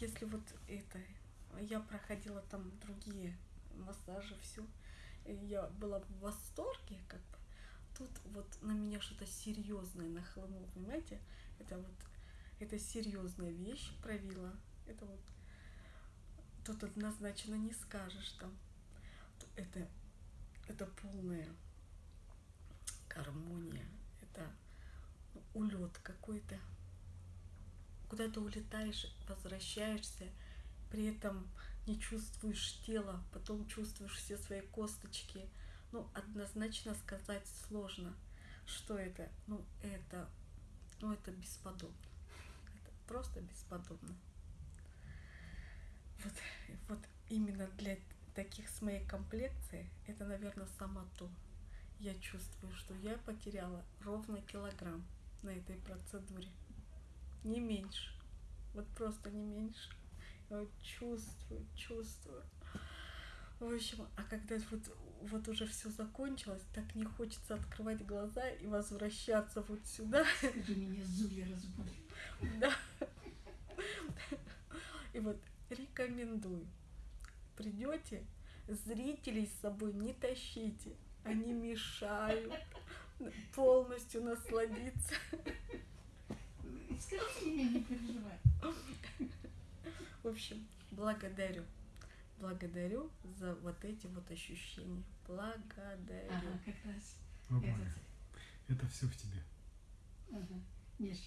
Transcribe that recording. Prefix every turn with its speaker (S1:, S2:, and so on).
S1: если вот это, я проходила там другие массажи, все, я была в восторге, как бы. Тут вот на меня что-то серьезное нахлынуло, понимаете? Это вот, это серьезная вещь провила. Это вот тут однозначно не скажешь там. Это, это полная гармония, это улет какой-то. Куда ты улетаешь, возвращаешься, при этом не чувствуешь тела, потом чувствуешь все свои косточки. Ну, однозначно сказать сложно, что это. Ну, это, ну, это бесподобно. Это просто бесподобно. Вот, вот именно для таких с моей комплекцией, это, наверное, само то. Я чувствую, что я потеряла ровно килограмм на этой процедуре. Не меньше. Вот просто не меньше. Я вот чувствую, чувствую. В общем, а когда вот, вот уже все закончилось, так не хочется открывать глаза и возвращаться вот сюда.
S2: Скажи меня, Зуля, разбудь.
S1: Да. И вот рекомендую. Придете, зрителей с собой не тащите. Они мешают полностью насладиться.
S2: Скажи мне, не переживай.
S1: В общем, благодарю. Благодарю за вот эти вот ощущения. Благодарю.
S2: Ага, как раз. Этот,
S3: это все в тебе.
S2: ага. Миш,